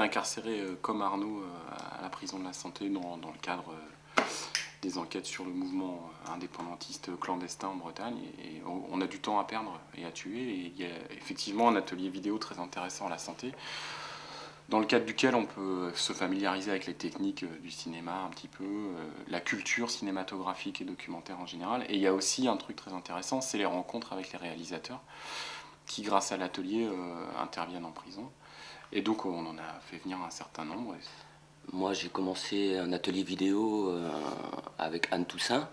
incarcéré comme Arnaud à la prison de la santé dans, le cadre des enquêtes sur le mouvement indépendantiste clandestin en Bretagne. Et, on a du temps à perdre et à tuer. Et il y a effectivement un atelier vidéo très intéressant à la santé dans le cadre duquel on peut se familiariser avec les techniques euh, du cinéma un petit peu, euh, la culture cinématographique et documentaire en général. Et il y a aussi un truc très intéressant, c'est les rencontres avec les réalisateurs qui, grâce à l'atelier, euh, interviennent en prison. Et donc on en a fait venir un certain nombre. Moi j'ai commencé un atelier vidéo avec Anne Toussaint.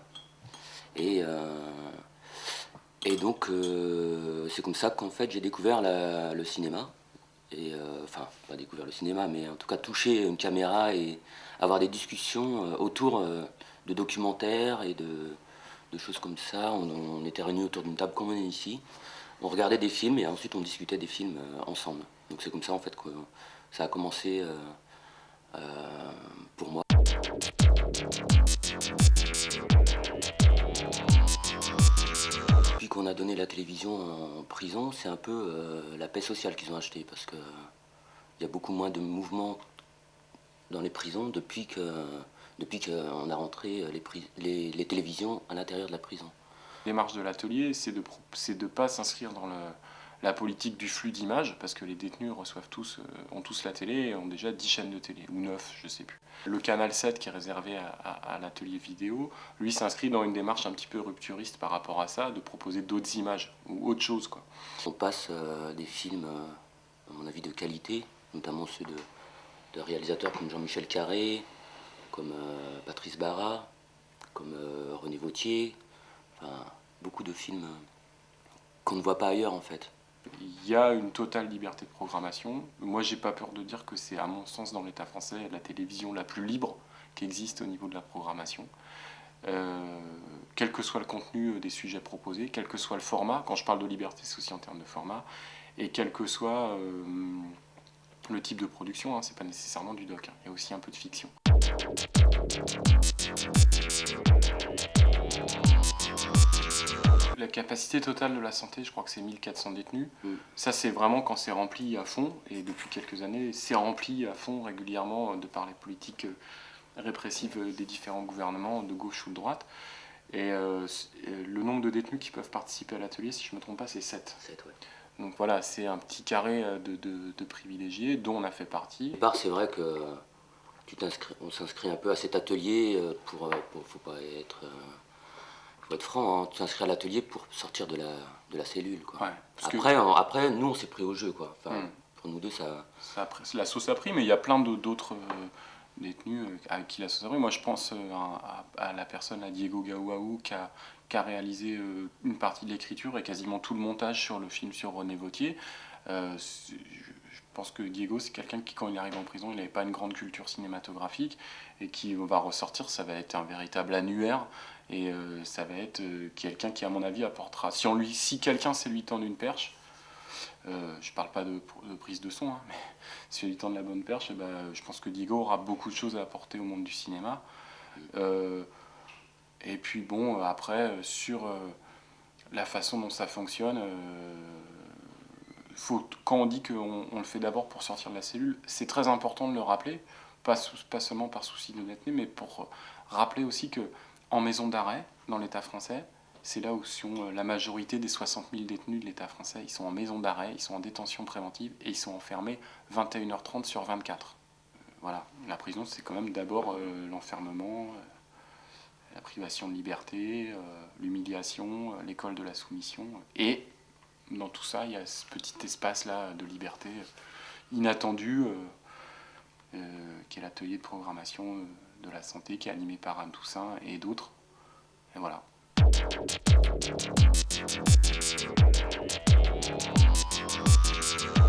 Et, et donc c'est comme ça qu'en fait j'ai découvert le cinéma et euh, enfin pas découvert le cinéma mais en tout cas toucher une caméra et avoir des discussions euh, autour euh, de documentaires et de, choses comme ça. On, était réunis autour d'une table comme est ici. On regardait des films et ensuite on discutait des films ensemble. Donc c'est comme ça en fait que ça a commencé pour moi. qu'on a donné la télévision en prison, c'est un peu euh, la paix sociale qu'ils ont acheté parce que il y a beaucoup moins de mouvements dans les prisons depuis que depuis qu'on a rentré les, télévisions à l'intérieur de la prison. Les marches de l'atelier, c'est de ne pas s'inscrire dans la politique du flux d'images, parce que les détenus reçoivent tous, euh, ont tous la télé et ont déjà 10 chaînes de télé, ou 9, je sais plus. Le canal 7 qui est réservé à, l'atelier vidéo, lui s'inscrit dans une démarche un petit peu rupturiste par rapport à ça, de proposer d'autres images, ou autre chose. On passe euh, des films, euh, à mon avis, de qualité, notamment ceux de, de réalisateurs comme Jean-Michel Carré, comme Patrice Barra, comme René Vautier, enfin, beaucoup de films qu'on ne voit pas ailleurs en fait. Il y a une totale liberté de programmation. Moi, j'ai pas peur de dire que c'est, à mon sens, dans l'État français, la télévision la plus libre qui existe au niveau de la programmation. Euh, quel que soit le contenu des sujets proposés, quel que soit le format, quand je parle de liberté, c'est aussi en termes de format, et quel que soit euh, le type de production, hein, c'est pas nécessairement du doc, hein. il y a aussi un peu de fiction. La capacité totale de la santé, je crois que c'est 1400 détenus. Mm. Ça, c'est vraiment quand c'est rempli à fond, et depuis quelques années, c'est rempli à fond régulièrement de par les politiques euh, répressives des différents gouvernements, de gauche ou de droite. Et euh, le nombre de détenus qui peuvent participer à l'atelier, si je ne me trompe pas, c'est 7. 7 ouais. Donc voilà, c'est un petit carré euh, de, privilégiés dont on a fait partie. Au départ, c'est vrai que tu on s'inscrit un peu à cet atelier pour, pour faut pas être faut être franc, hein, tu t'inscris à l'atelier pour sortir de la, de la cellule. Quoi. après, après, nous, on s'est pris au jeu. Quoi. Enfin, hmm. Pour nous deux, ça... ça la sauce a pris, mais il y a plein d'autres euh, détenus euh, avec qui la sauce a pris. Moi, je pense euh, à, la personne, à Diego Gauaou, qui a, qui a réalisé une partie de l'écriture et quasiment tout le montage sur le film sur René Vautier. je pense que Diego, c'est quelqu'un qui, quand il arrive en prison, il n'avait pas une grande culture cinématographique et qui va ressortir, ça va être un véritable annuaire et euh, ça va être euh, quelqu'un qui, à mon avis, apportera. Si, si quelqu'un sait lui tendre une perche, euh, je parle pas de, prise de son, hein, mais si lui tend la bonne perche, bah, je pense que Diego aura beaucoup de choses à apporter au monde du cinéma. et puis bon, après, sur la façon dont ça fonctionne, faut, quand on dit qu'on le fait d'abord pour sortir de la cellule, c'est très important de le rappeler, pas, seulement par souci d'honnêteté, mais pour rappeler aussi que en maison d'arrêt dans l'État français. C'est là où sont euh, la majorité des 60 000 détenus de l'État français. Ils sont en maison d'arrêt, ils sont en détention préventive et ils sont enfermés 21h30 sur 24. Euh, voilà, la prison c'est quand même d'abord euh, l'enfermement, la privation de liberté, l'humiliation, l'école de la soumission. Et dans tout ça, il y a ce petit espace-là de liberté inattendu, qui est l'atelier de programmation de la santé qui est animé par Anne Toussaint et d'autres. Et voilà.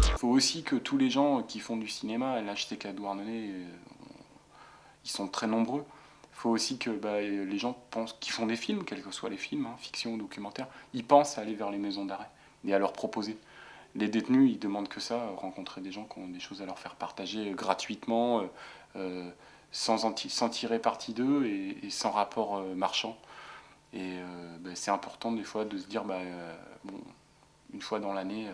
Il faut aussi que tous les gens qui font du cinéma, l'HTK Douarnenez, euh, ils sont très nombreux. Il faut aussi que bah, les gens pensent, qui font des films, quels que soient les films, hein, fiction ou documentaire, ils pensent à aller vers les maisons d'arrêt et à leur proposer. Les détenus, ils demandent que ça, rencontrer des gens qui ont des choses à leur faire partager gratuitement, euh, euh, sans, tirer parti d'eux et, sans rapport euh, marchand. Et euh, bah, c'est important des fois de se dire, bah, euh, bon, une fois dans l'année,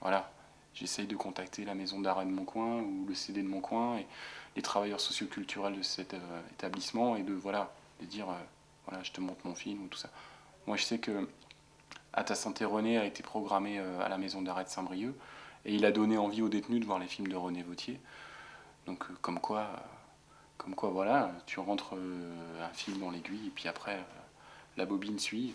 voilà, j'essaye de contacter la maison d'arrêt de mon coin ou le CD de mon coin et les travailleurs socioculturels de cet établissement et de voilà de dire voilà je te montre mon film ou tout ça. Moi je sais que À ta santé René a été programmé à la maison d'arrêt de Saint-Brieuc et il a donné envie aux détenus de voir les films de René Vautier. Donc comme quoi comme quoi voilà tu rentres un film dans l'aiguille et puis après la bobine suit.